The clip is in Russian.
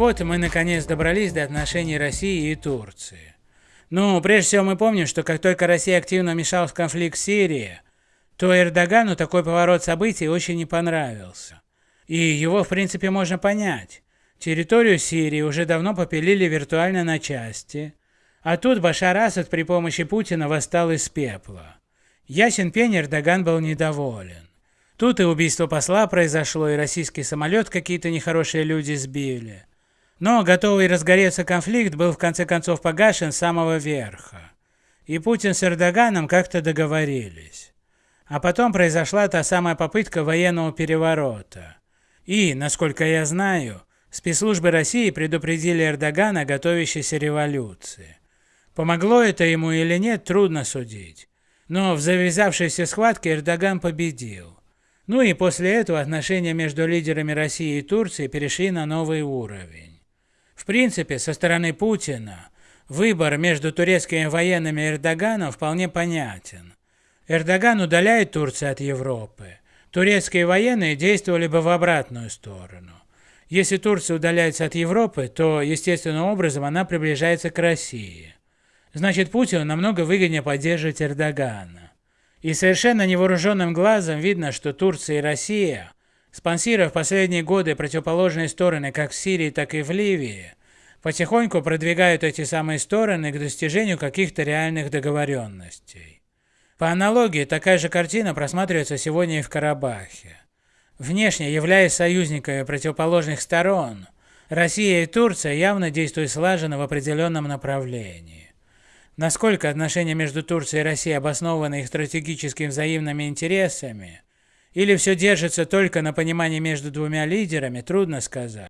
вот мы наконец добрались до отношений России и Турции. Ну, прежде всего мы помним, что как только Россия активно вмешалась в конфликт в Сирии, то Эрдогану такой поворот событий очень не понравился. И его в принципе можно понять. Территорию Сирии уже давно попилили виртуально на части, а тут Башар Асад при помощи Путина восстал из пепла. Ясен пень Эрдоган был недоволен. Тут и убийство посла произошло, и российский самолет какие-то нехорошие люди сбили. Но готовый разгореться конфликт был в конце концов погашен с самого верха. И Путин с Эрдоганом как-то договорились. А потом произошла та самая попытка военного переворота. И, насколько я знаю, спецслужбы России предупредили Эрдогана о готовящейся революции. Помогло это ему или нет, трудно судить. Но в завязавшейся схватке Эрдоган победил. Ну и после этого отношения между лидерами России и Турции перешли на новый уровень. В принципе, со стороны Путина выбор между турецкими военными и Эрдоганом вполне понятен. Эрдоган удаляет Турцию от Европы. Турецкие военные действовали бы в обратную сторону. Если Турция удаляется от Европы, то естественным образом она приближается к России. Значит, Путину намного выгоднее поддерживать Эрдогана. И совершенно невооруженным глазом видно, что Турция и Россия, спонсировав последние годы противоположные стороны как в Сирии, так и в Ливии, потихоньку продвигают эти самые стороны к достижению каких-то реальных договоренностей. По аналогии, такая же картина просматривается сегодня и в Карабахе. Внешне являясь союзниками противоположных сторон, Россия и Турция явно действуют слаженно в определенном направлении. Насколько отношения между Турцией и Россией обоснованы их стратегическими взаимными интересами, или все держится только на понимании между двумя лидерами, трудно сказать.